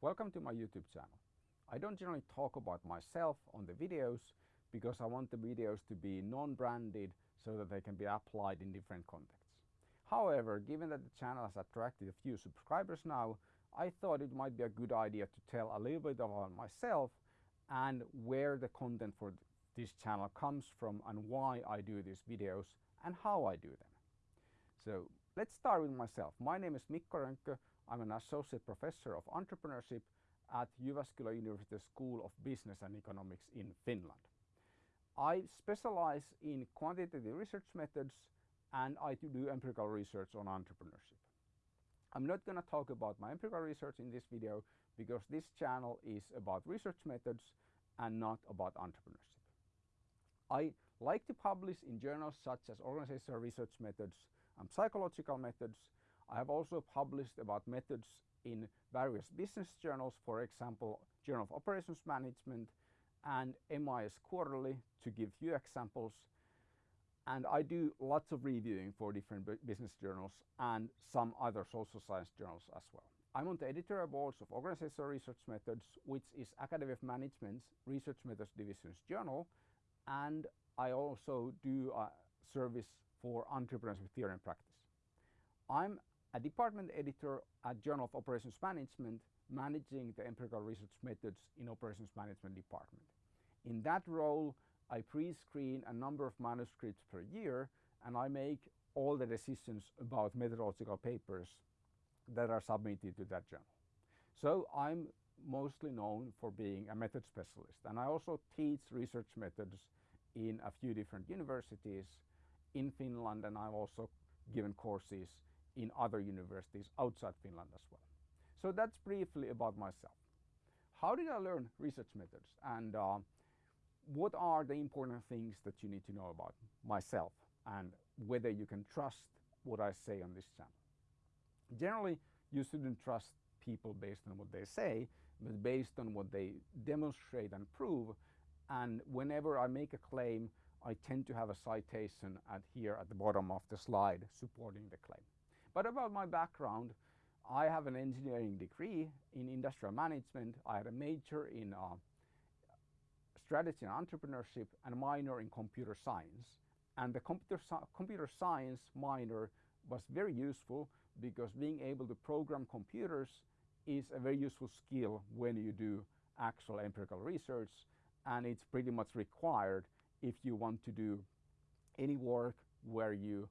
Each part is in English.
Welcome to my YouTube channel. I don't generally talk about myself on the videos because I want the videos to be non-branded so that they can be applied in different contexts. However, given that the channel has attracted a few subscribers now, I thought it might be a good idea to tell a little bit about myself and where the content for this channel comes from and why I do these videos and how I do them. So let's start with myself. My name is Mikko Rönkkö. I'm an associate professor of entrepreneurship at Jyväskylä University School of Business and Economics in Finland. I specialize in quantitative research methods and I do empirical research on entrepreneurship. I'm not going to talk about my empirical research in this video because this channel is about research methods and not about entrepreneurship. I like to publish in journals such as Organizational Research Methods and Psychological Methods. I have also published about methods in various business journals, for example, Journal of Operations Management and MIS Quarterly, to give few examples. And I do lots of reviewing for different business journals and some other social science journals as well. I'm on the editorial boards of Organizational Research Methods, which is Academy of Management's Research Methods Division's journal, and I also do a service for entrepreneurship theory and practice. I'm a department editor at Journal of Operations Management, managing the empirical research methods in operations management department. In that role, I pre-screen a number of manuscripts per year and I make all the decisions about methodological papers that are submitted to that journal. So I'm mostly known for being a method specialist and I also teach research methods in a few different universities in Finland and I've also given courses in other universities outside Finland as well. So that's briefly about myself. How did I learn research methods and uh, what are the important things that you need to know about myself and whether you can trust what I say on this channel. Generally, you shouldn't trust people based on what they say, but based on what they demonstrate and prove. And whenever I make a claim, I tend to have a citation at here at the bottom of the slide supporting the claim. But about my background, I have an engineering degree in industrial management. I had a major in uh, strategy and entrepreneurship and a minor in computer science. And the computer, computer science minor was very useful because being able to program computers is a very useful skill when you do actual empirical research and it's pretty much required if you want to do any work where you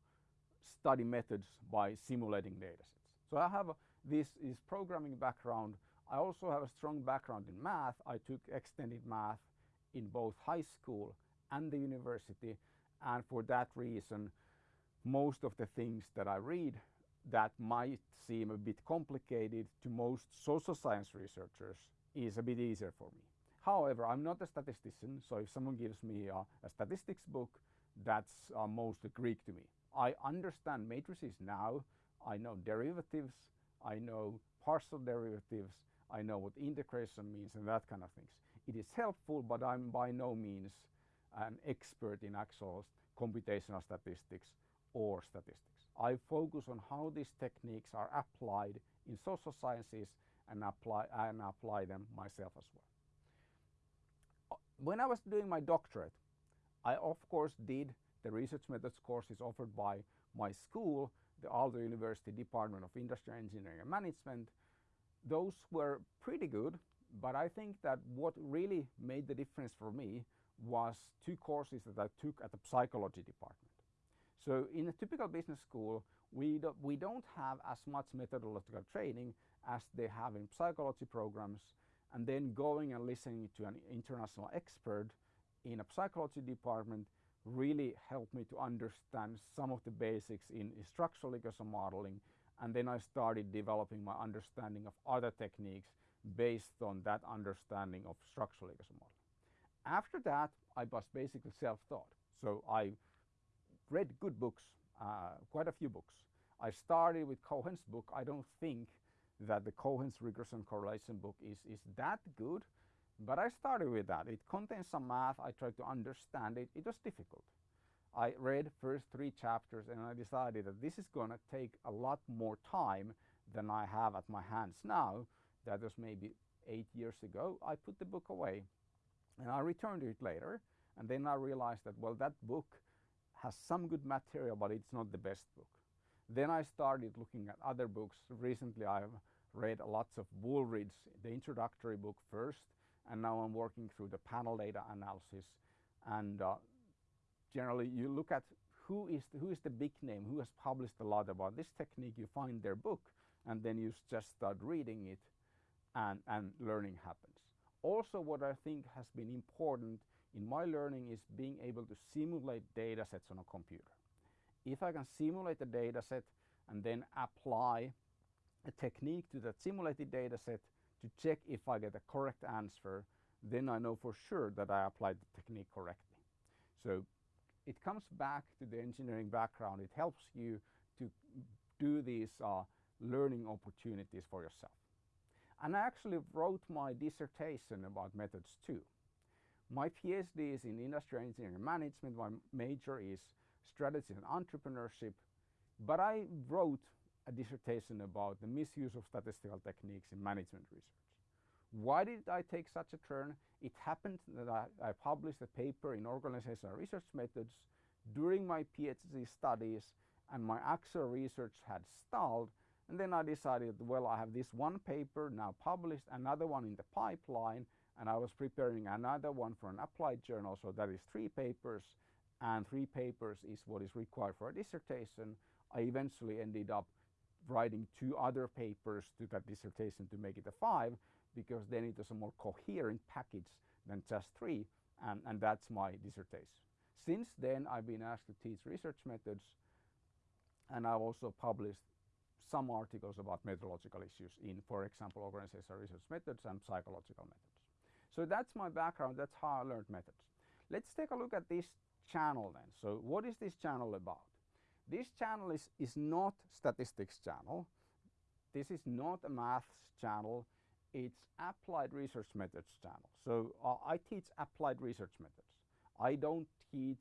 study methods by simulating datasets. So I have a, this is programming background. I also have a strong background in math. I took extended math in both high school and the university and for that reason most of the things that I read that might seem a bit complicated to most social science researchers is a bit easier for me. However, I'm not a statistician, so if someone gives me a, a statistics book, that's uh, mostly Greek to me. I understand matrices now, I know derivatives, I know partial derivatives, I know what integration means and that kind of things. It is helpful, but I'm by no means an expert in actual computational statistics or statistics. I focus on how these techniques are applied in social sciences and apply, and apply them myself as well. Uh, when I was doing my doctorate, I of course did the research methods course is offered by my school, the Aalto University Department of Industrial Engineering and Management, those were pretty good, but I think that what really made the difference for me was two courses that I took at the psychology department. So in a typical business school, we, do, we don't have as much methodological training as they have in psychology programs and then going and listening to an international expert in a psychology department really helped me to understand some of the basics in structural equation modeling and then I started developing my understanding of other techniques based on that understanding of structural equation modeling. After that, I was basically self-taught. So I read good books, uh, quite a few books. I started with Cohen's book. I don't think that the Cohen's regression correlation book is, is that good, but I started with that. It contains some math. I tried to understand it. It was difficult. I read first three chapters and I decided that this is going to take a lot more time than I have at my hands now. that was maybe eight years ago, I put the book away and I returned to it later and then I realized that well that book has some good material but it's not the best book. Then I started looking at other books. Recently I've read lots of Wooldridge, the introductory book first and now I'm working through the panel data analysis and uh, generally you look at who is, the, who is the big name, who has published a lot about this technique, you find their book and then you just start reading it and, and learning happens. Also what I think has been important in my learning is being able to simulate data sets on a computer. If I can simulate a data set and then apply a technique to that simulated data set to check if I get a correct answer, then I know for sure that I applied the technique correctly. So it comes back to the engineering background. It helps you to do these uh, learning opportunities for yourself. And I actually wrote my dissertation about methods too. My PhD is in industrial engineering management. My major is strategy and entrepreneurship. But I wrote a dissertation about the misuse of statistical techniques in management research. Why did I take such a turn? It happened that I, I published a paper in organizational research methods during my PhD studies and my actual research had stalled and then I decided, well, I have this one paper now published, another one in the pipeline, and I was preparing another one for an applied journal. So that is three papers, and three papers is what is required for a dissertation. I eventually ended up writing two other papers to that dissertation to make it a five, because then it was a more coherent package than just three, and, and that's my dissertation. Since then, I've been asked to teach research methods, and I've also published some articles about methodological issues in, for example, organizational research methods and psychological methods. So that's my background, that's how I learned methods. Let's take a look at this channel then. So what is this channel about? This channel is, is not statistics channel. This is not a maths channel. It's applied research methods channel. So uh, I teach applied research methods. I don't teach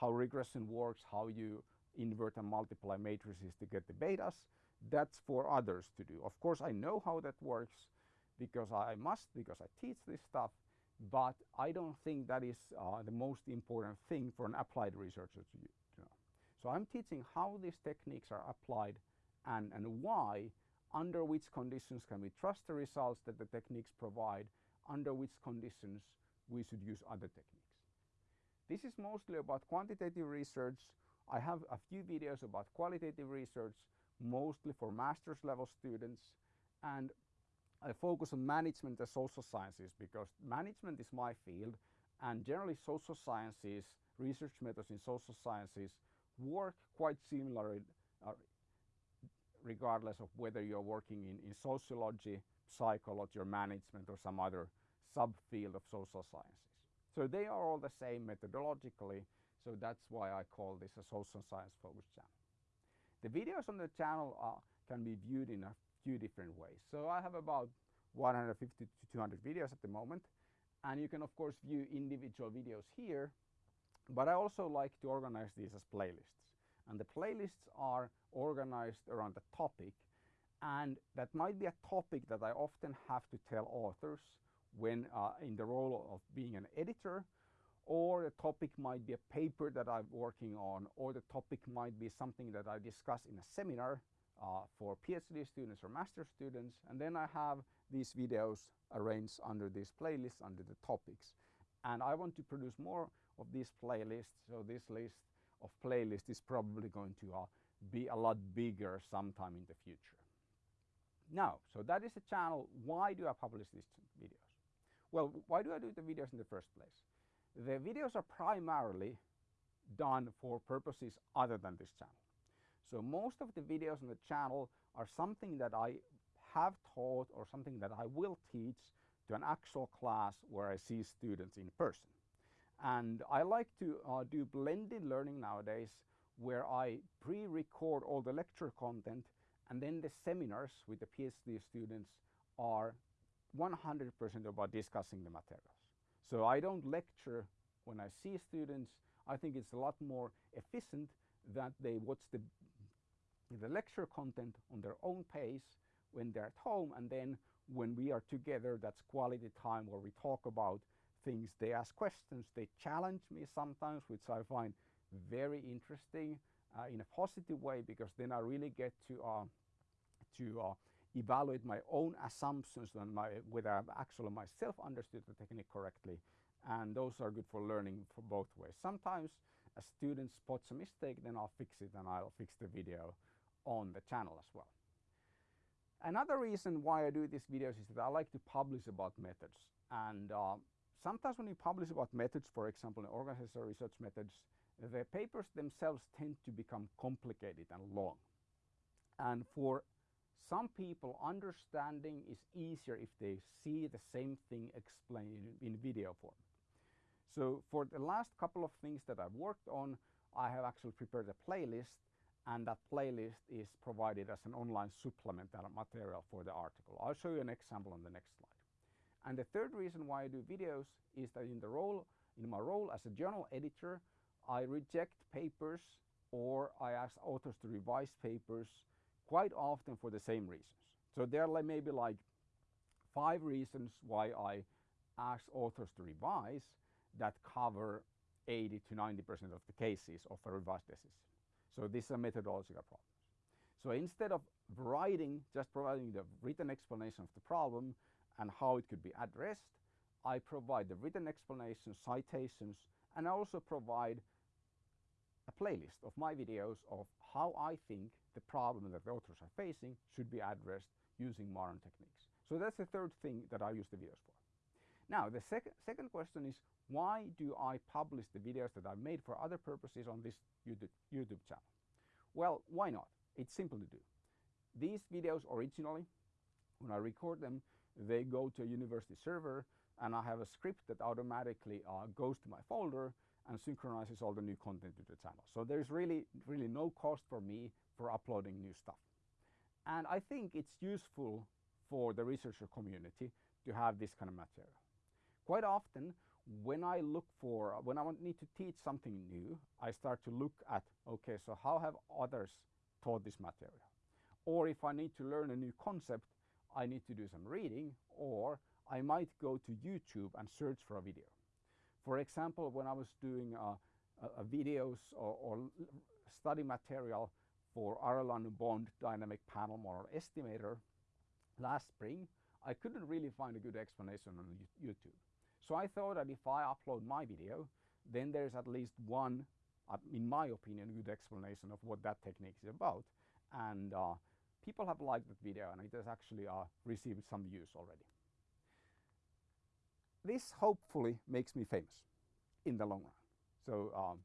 how regression works, how you invert and multiply matrices to get the betas that's for others to do. Of course, I know how that works because I must, because I teach this stuff, but I don't think that is uh, the most important thing for an applied researcher to, know. So I'm teaching how these techniques are applied and, and why, under which conditions can we trust the results that the techniques provide, under which conditions we should use other techniques. This is mostly about quantitative research. I have a few videos about qualitative research mostly for master's level students and I focus on management and social sciences because management is my field and generally social sciences, research methods in social sciences work quite similarly uh, regardless of whether you're working in, in sociology, psychology or management or some other subfield of social sciences. So they are all the same methodologically, so that's why I call this a social science focused channel. The videos on the channel uh, can be viewed in a few different ways. So I have about 150 to 200 videos at the moment and you can of course view individual videos here but I also like to organize these as playlists and the playlists are organized around a topic and that might be a topic that I often have to tell authors when uh, in the role of being an editor or the topic might be a paper that I'm working on, or the topic might be something that I discuss in a seminar uh, for PhD students or master students. And then I have these videos arranged under these playlists under the topics. And I want to produce more of these playlists, so this list of playlists is probably going to uh, be a lot bigger sometime in the future. Now, so that is the channel. Why do I publish these videos? Well, why do I do the videos in the first place? The videos are primarily done for purposes other than this channel. So most of the videos on the channel are something that I have taught or something that I will teach to an actual class where I see students in person. And I like to uh, do blended learning nowadays where I pre-record all the lecture content and then the seminars with the PhD students are 100% about discussing the materials. So I don't lecture when I see students. I think it's a lot more efficient that they watch the, the lecture content on their own pace when they're at home and then when we are together, that's quality time where we talk about things. They ask questions, they challenge me sometimes, which I find very interesting uh, in a positive way because then I really get to uh, to uh, evaluate my own assumptions and my whether I've actually myself understood the technique correctly and those are good for learning for both ways. Sometimes a student spots a mistake then I'll fix it and I'll fix the video on the channel as well. Another reason why I do these videos is that I like to publish about methods and uh, sometimes when you publish about methods for example in organizational research methods the papers themselves tend to become complicated and long and for some people understanding is easier if they see the same thing explained in video form. So for the last couple of things that I've worked on, I have actually prepared a playlist and that playlist is provided as an online supplemental material for the article. I'll show you an example on the next slide. And the third reason why I do videos is that in the role, in my role as a journal editor, I reject papers or I ask authors to revise papers quite often for the same reasons. So there are maybe like five reasons why I ask authors to revise that cover 80 to 90% of the cases of a revised thesis. So this is a methodological problem. So instead of writing, just providing the written explanation of the problem and how it could be addressed, I provide the written explanation, citations, and I also provide a playlist of my videos of how I think the problem that the authors are facing should be addressed using modern techniques. So that's the third thing that I use the videos for. Now the sec second question is why do I publish the videos that I've made for other purposes on this YouTube, YouTube channel? Well, why not? It's simple to do. These videos originally, when I record them, they go to a university server and I have a script that automatically uh, goes to my folder and synchronizes all the new content to the channel. So there's really, really no cost for me for uploading new stuff. And I think it's useful for the researcher community to have this kind of material. Quite often, when I look for, when I need to teach something new, I start to look at, okay, so how have others taught this material? Or if I need to learn a new concept, I need to do some reading, or I might go to YouTube and search for a video. For example, when I was doing uh, uh, videos or, or, study material for Arellano Bond dynamic panel model estimator last spring, I couldn't really find a good explanation on YouTube. So I thought that if I upload my video, then there's at least one, uh, in my opinion, good explanation of what that technique is about. And uh, people have liked that video and it has actually uh, received some views already this hopefully makes me famous in the long run. So, um,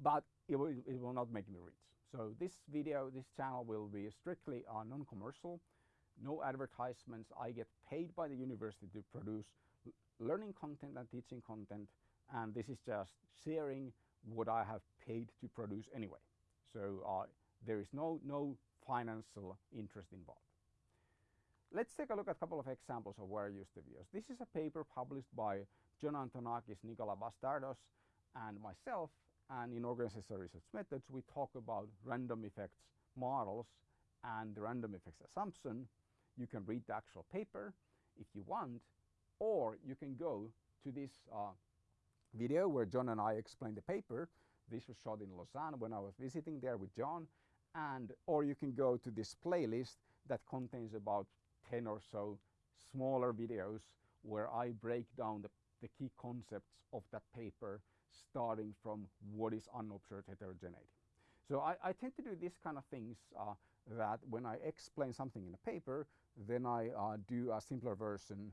but it will, it will not make me rich. So this video, this channel will be strictly uh, non-commercial, no advertisements. I get paid by the university to produce learning content and teaching content and this is just sharing what I have paid to produce anyway. So uh, there is no, no financial interest involved. Let's take a look at a couple of examples of where I use the videos. This is a paper published by John Antonakis, Nicolas Bastardoz, and myself. And in organizational research methods, we talk about random effects models and the random effects assumption. You can read the actual paper if you want, or you can go to this uh, video where John and I explain the paper. This was shot in Lausanne when I was visiting there with John. And, or you can go to this playlist that contains about 10 or so smaller videos where I break down the, the key concepts of that paper starting from what is unobserved heterogeneity. So I, I, tend to do these kind of things uh, that when I explain something in a paper, then I uh, do a simpler version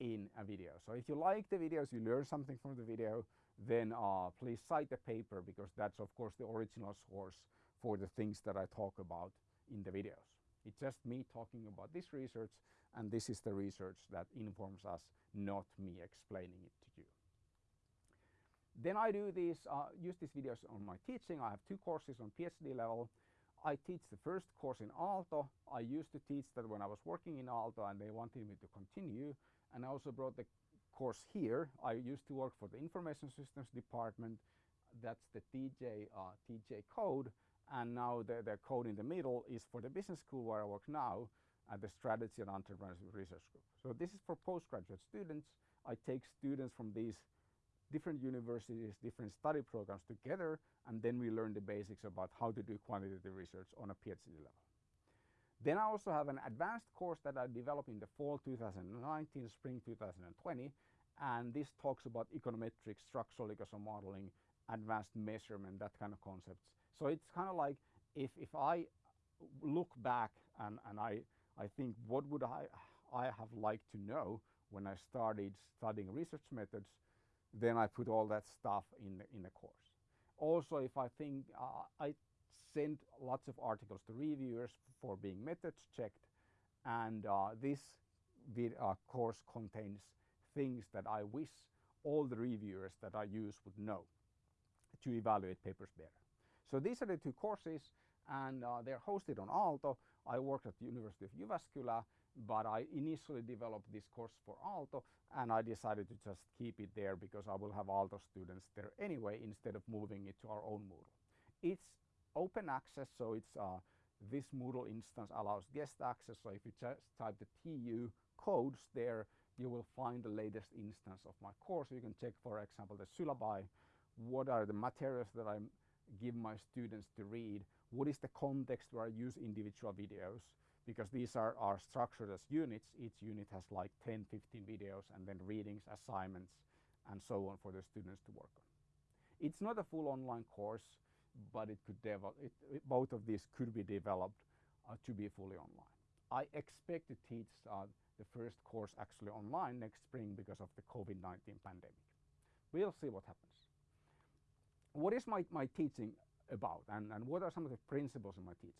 in a video. So if you like the videos, you learn something from the video, then uh, please cite the paper because that's of course the original source for the things that I talk about in the videos. It's just me talking about this research and this is the research that informs us, not me explaining it to you. Then I do these, uh, use these videos on my teaching. I have two courses on PhD level. I teach the first course in Aalto. I used to teach that when I was working in Aalto and they wanted me to continue. And I also brought the course here. I used to work for the Information Systems Department. That's the TJ, uh, TJ code and now the, the code in the middle is for the business school where I work now at the Strategy and Entrepreneurship Research Group. So this is for postgraduate students. I take students from these different universities, different study programs together, and then we learn the basics about how to do quantitative research on a PhD level. Then I also have an advanced course that I developed in the fall 2019, spring 2020, and this talks about econometrics, structural equation modeling, advanced measurement, that kind of concepts. So it's kind of like if, if I look back and, and I, I think what would I, I have liked to know when I started studying research methods, then I put all that stuff in the, in the course. Also, if I think uh, I send lots of articles to reviewers for being methods checked, and uh, this uh, course contains things that I wish all the reviewers that I use would know to evaluate papers better. So these are the two courses and uh, they're hosted on Aalto. I worked at the University of Jyväskylä, but I initially developed this course for Aalto and I decided to just keep it there because I will have Aalto students there anyway instead of moving it to our own Moodle. It's open access, so it's uh, this Moodle instance allows guest access. So if you just type the TU codes there, you will find the latest instance of my course. You can check, for example, the syllabi, what are the materials that I give my students to read, what is the context where I use individual videos, because these are, are structured as units. Each unit has like 10, 15 videos and then readings, assignments, and so on for the students to work on. It's not a full online course, but it could develop, it, it, both of these could be developed uh, to be fully online. I expect to teach uh, the first course actually online next spring because of the COVID-19 pandemic. We'll see what happens. What is my, my teaching about and, and what are some of the principles in my teaching?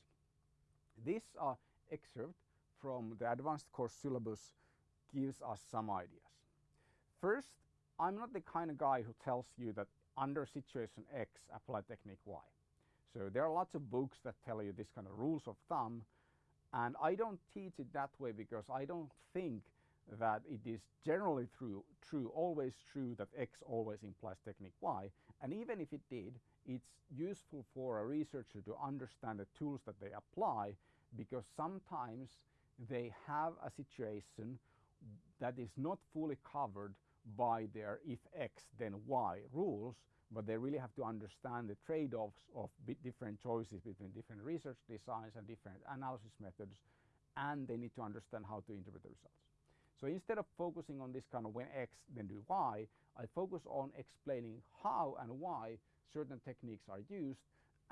This uh, excerpt from the advanced course syllabus gives us some ideas. First, I'm not the kind of guy who tells you that under situation X apply technique Y. So there are lots of books that tell you this kind of rules of thumb and I don't teach it that way because I don't think that it is generally true, true, always true that X always implies technique Y. And even if it did, it's useful for a researcher to understand the tools that they apply because sometimes they have a situation that is not fully covered by their if X then Y rules, but they really have to understand the trade-offs of different choices between different research designs and different analysis methods, and they need to understand how to interpret the results. So instead of focusing on this kind of when X then do Y, I focus on explaining how and why certain techniques are used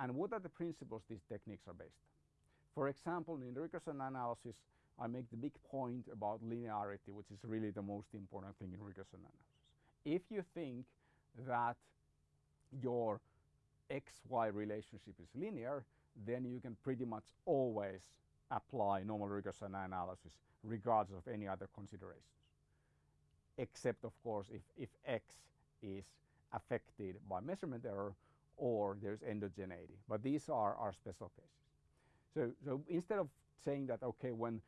and what are the principles these techniques are based. For example, in regression analysis, I make the big point about linearity, which is really the most important thing in regression analysis. If you think that your XY relationship is linear, then you can pretty much always apply normal regression analysis regardless of any other considerations. Except of course if, if X is affected by measurement error or there's endogeneity. But these are our special cases. So, so instead of saying that, okay, when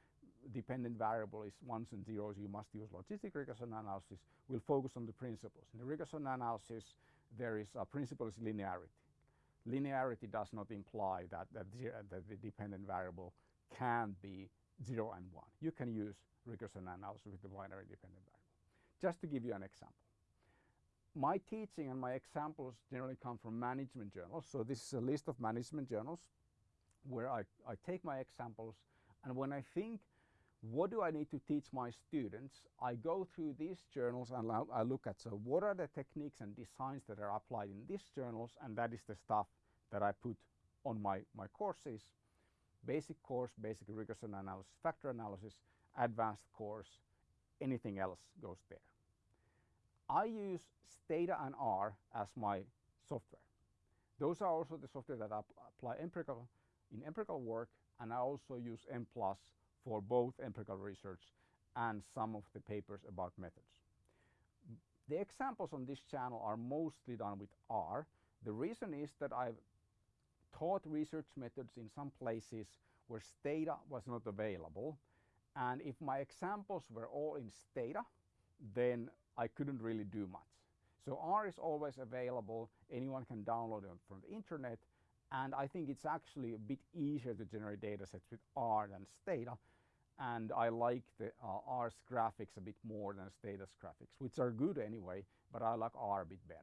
dependent variable is ones and zeros, you must use logistic regression analysis, we'll focus on the principles. In the regression analysis, there is a principle is linearity. Linearity does not imply that, that, that the dependent variable can be 0 and 1. You can use regression analysis with the binary dependent variable. Just to give you an example. My teaching and my examples generally come from management journals. So this is a list of management journals where I, I take my examples and when I think what do I need to teach my students? I go through these journals and I look at so what are the techniques and designs that are applied in these journals and that is the stuff that I put on my, my courses. Basic course, basic regression analysis, factor analysis, advanced course, anything else goes there. I use Stata and R as my software. Those are also the software that I apply empirical, in empirical work and I also use Mplus for both empirical research and some of the papers about methods. The examples on this channel are mostly done with R. The reason is that I've taught research methods in some places where Stata was not available. And if my examples were all in Stata, then I couldn't really do much. So R is always available. Anyone can download it from the internet. And I think it's actually a bit easier to generate data sets with R than Stata. and I like the uh, R's graphics a bit more than Stata's graphics, which are good anyway, but I like R a bit better.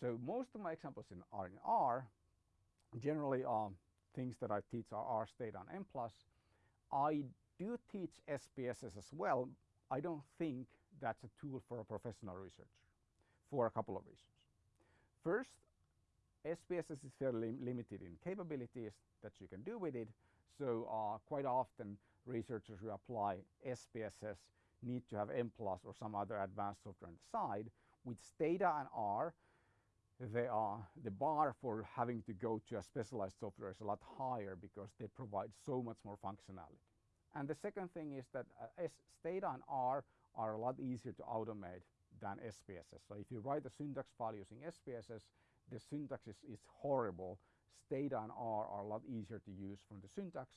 So most of my examples in are in R. Generally, um, things that I teach are R Stata and Mplus. I do teach SPSS as well. I don't think that's a tool for a professional researcher for a couple of reasons. First, SPSS is fairly limited in capabilities that you can do with it. So uh, quite often researchers who apply SPSS need to have Mplus or some other advanced software on the side. With Stata and R, they are, the bar for having to go to a specialized software is a lot higher because they provide so much more functionality. And the second thing is that uh, Stata and R are a lot easier to automate than SPSS. So if you write a syntax file using SPSS, the syntax is, is horrible. Stata and R are a lot easier to use from the syntax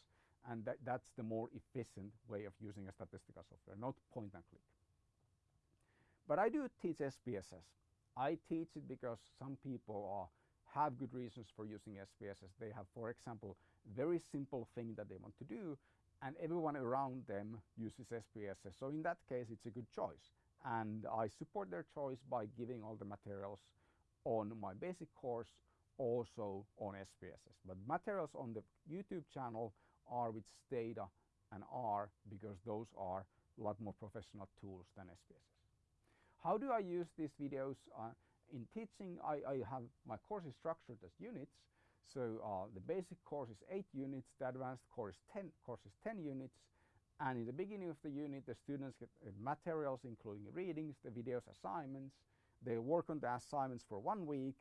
and that, that's the more efficient way of using a statistical software, not point and click. But I do teach SPSS. I teach it because some people are, have good reasons for using SPSS. They have, for example, very simple thing that they want to do and everyone around them uses SPSS. So in that case, it's a good choice. And I support their choice by giving all the materials on my basic course, also on SPSS. But materials on the YouTube channel are with Stata and R because those are a lot more professional tools than SPSS. How do I use these videos? Uh, in teaching, I, I, have my course is structured as units. So uh, the basic course is 8 units, the advanced course, is 10, course is 10 units. And in the beginning of the unit, the students get uh, materials including readings, the videos, assignments. They work on the assignments for one week.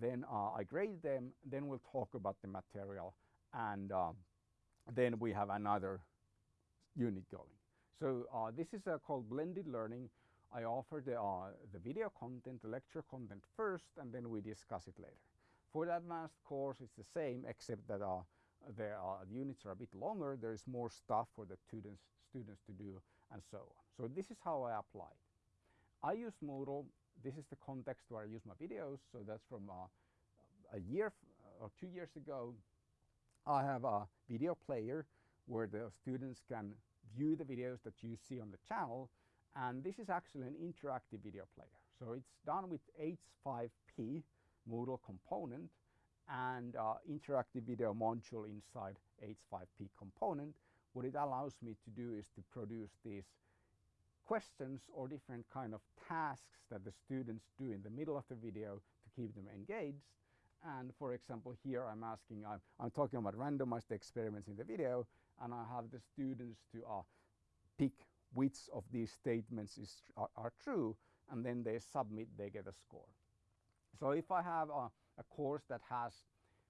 Then uh, I grade them. Then we'll talk about the material. And um, then we have another unit going. So uh, this is uh, called blended learning. I offer the, uh, the video content, the lecture content first, and then we discuss it later. For the advanced course, it's the same, except that uh, the units are a bit longer. There is more stuff for the students, students to do, and so on. So this is how I apply. I use Moodle. This is the context where I use my videos. So that's from uh, a year or two years ago. I have a video player where the students can view the videos that you see on the channel and this is actually an interactive video player. So it's done with H5P Moodle component and uh, interactive video module inside H5P component. What it allows me to do is to produce these questions or different kind of tasks that the students do in the middle of the video to keep them engaged and for example, here I'm asking, I'm, I'm talking about randomized experiments in the video, and I have the students to uh, pick which of these statements is, are, are, true, and then they submit, they get a score. So if I have a, a course that has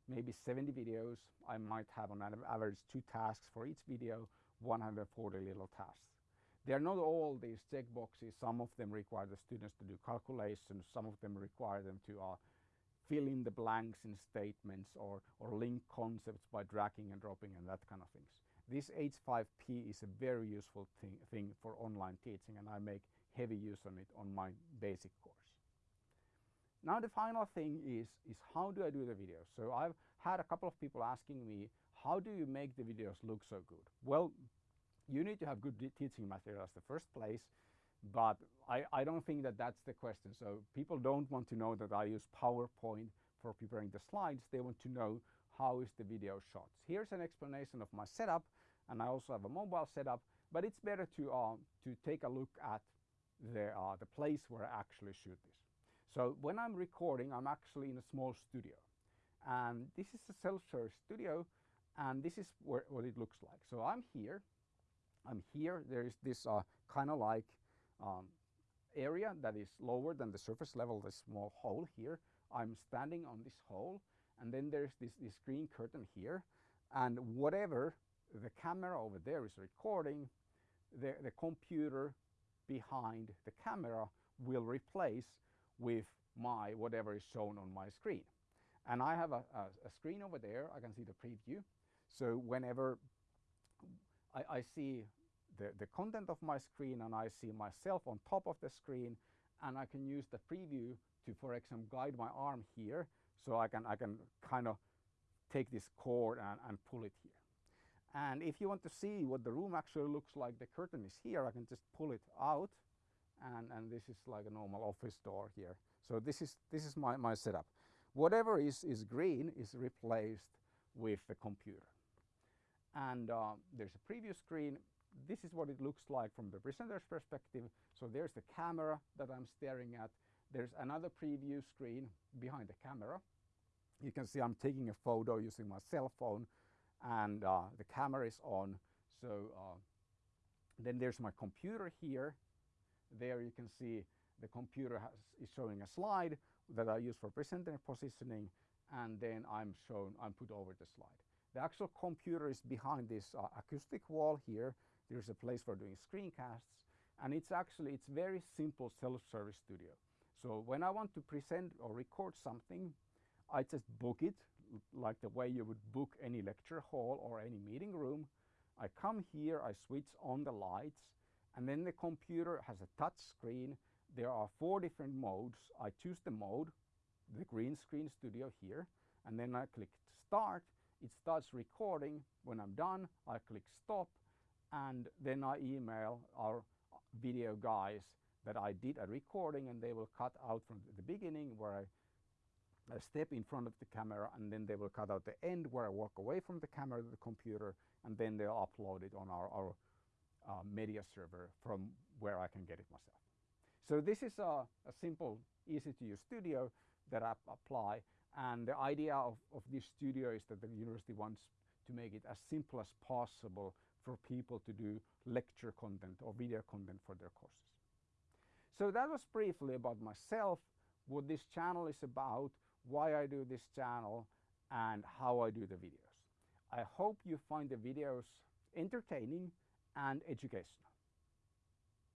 maybe 70 videos, I might have on average two tasks for each video, 140 little tasks. They are not all these checkboxes. Some of them require the students to do calculations. Some of them require them to uh, fill in the blanks in statements or, or link concepts by dragging and dropping and that kind of things. This H5P is a very useful thing, thing for online teaching and I make heavy use on it on my basic course. Now the final thing is, is how do I do the videos? So I've had a couple of people asking me, how do you make the videos look so good? Well, you need to have good teaching materials the first place but I, I don't think that that's the question. So people don't want to know that I use PowerPoint for preparing the slides. They want to know how is the video shot. Here's an explanation of my setup and I also have a mobile setup, but it's better to, uh, to take a look at the, uh, the place where I actually shoot this. So when I'm recording, I'm actually in a small studio. And this is a self-service studio and this is where, what it looks like. So I'm here, I'm here, there is this uh, kind of like um, area that is lower than the surface level, the small hole here. I'm standing on this hole and then there's this, this green curtain here and whatever the camera over there is recording, the, the computer behind the camera will replace with my whatever is shown on my screen. And I have a, a, a screen over there, I can see the preview. So whenever I, I see the, the content of my screen and I see myself on top of the screen and I can use the preview to, for example, guide my arm here so I can, I can kind of take this cord and, and pull it here. And if you want to see what the room actually looks like, the curtain is here, I can just pull it out and, and this is like a normal office door here. So this is, this is my, my setup. Whatever is, is green is replaced with the computer. And uh, there's a preview screen. This is what it looks like from the presenter's perspective. So there's the camera that I'm staring at. There's another preview screen behind the camera. You can see I'm taking a photo using my cell phone and uh, the camera is on. So uh, then there's my computer here. There you can see the computer has, is showing a slide that I use for presenter positioning and then I'm shown, I'm put over the slide. The actual computer is behind this uh, acoustic wall here. There's a place for doing screencasts and it's actually, it's very simple self-service studio. So when I want to present or record something, I just book it like the way you would book any lecture hall or any meeting room. I come here, I switch on the lights, and then the computer has a touch screen. There are four different modes. I choose the mode, the green screen studio here, and then I click start. It starts recording. When I'm done, I click stop, and then I email our video guys that I did a recording and they will cut out from the beginning where I a step in front of the camera and then they will cut out the end where I walk away from the camera to the computer and then they'll upload it on our, our uh, media server from where I can get it myself. So this is a, a simple, easy to use studio that I apply and the idea of, of this studio is that the university wants to make it as simple as possible for people to do lecture content or video content for their courses. So that was briefly about myself, what this channel is about, why I do this channel and how I do the videos. I hope you find the videos entertaining and educational.